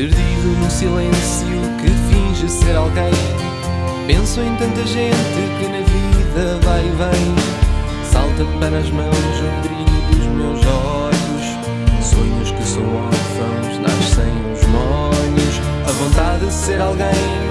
Perdido no silêncio que finge ser alguém. Penso em tanta gente que na vida vai e vem. Salta para as mãos o brilho dos meus olhos. Sonhos que são órfãos, nascem os molhos. A vontade de ser alguém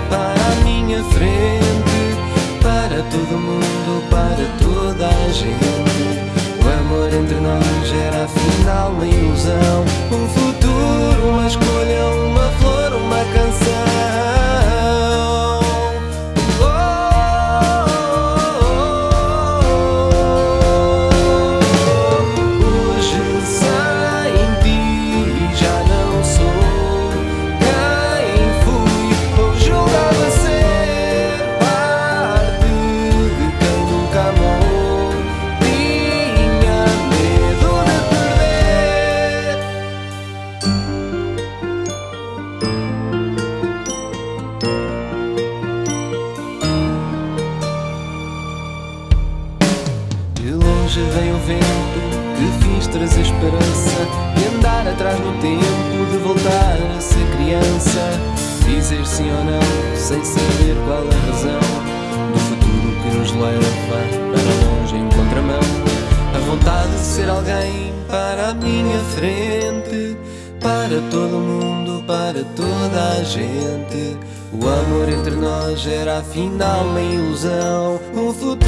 De longe vem o vento que fiz trazer esperança E andar atrás no tempo de voltar a ser criança. Dizer sim ou não sem saber qual a razão Do futuro que nos leva para longe em contramão. A vontade de ser alguém para a minha frente Para todo mundo, para toda a gente. O amor entre nós era afinal uma ilusão. Um futuro,